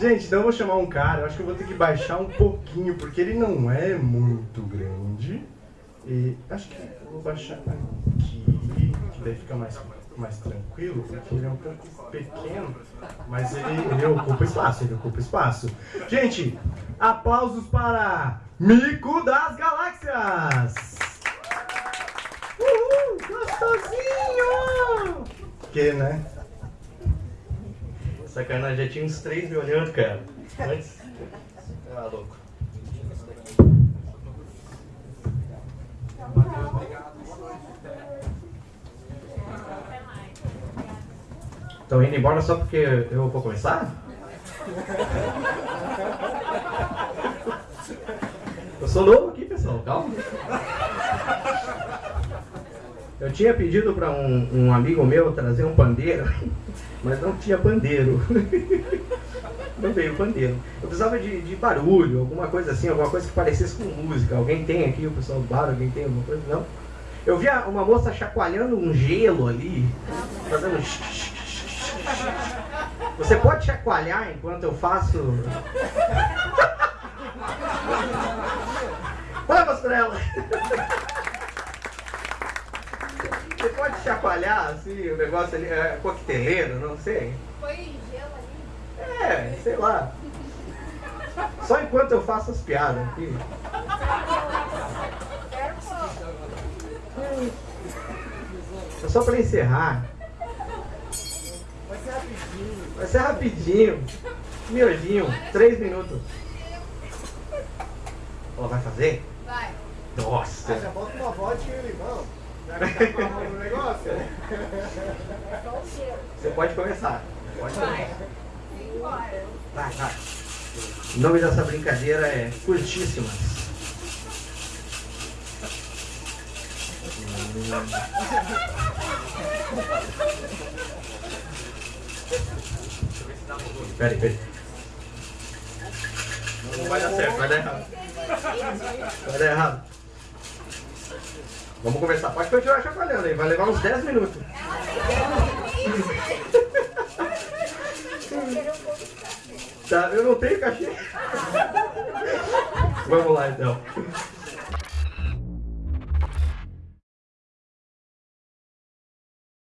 Gente, eu vou chamar um cara, eu acho que eu vou ter que baixar um pouquinho, porque ele não é muito grande. E acho que vou baixar aqui, que daí fica mais, mais tranquilo, porque ele é um pouco pequeno, mas ele, ele ocupa espaço, ele ocupa espaço. Gente, aplausos para Mico das Galáxias! Uhul, gostosinho! Que, né? Sacanagem, já tinha uns três me olhando, cara. Antes. Ah, louco. Estão indo embora só porque eu vou começar? Eu sou novo aqui, pessoal, calma. Eu tinha pedido para um, um, amigo meu trazer um pandeiro, mas não tinha pandeiro. Não veio pandeiro. Eu precisava de, de, barulho, alguma coisa assim, alguma coisa que parecesse com música. Alguém tem aqui, o pessoal do bar, alguém tem alguma coisa? Não. Eu vi uma moça chacoalhando um gelo ali, fazendo. Você pode chacoalhar enquanto eu faço. Vamos pra! Você pode chacoalhar assim, o negócio ali, é coqueteleiro, não sei. Foi gelo ali? É, sei lá. Só enquanto eu faço as piadas aqui. É só pra encerrar. Vai ser rapidinho. Vai ser rapidinho. Miojinho, três minutos. Ela vai fazer? Vai. Nossa. Ah, já bota uma vodka e um limão. Tá. Você pode começar. Pode Vai. começar. Vai, vai. O nome dessa brincadeira é Curtíssimas. Peraí, peraí. Não vai dar certo, vai dar errado. Vai dar errado. Vamos conversar. Pode continuar chacoalhando aí, vai levar uns 10 minutos. Tá, eu não tenho cachê. Vamos lá então.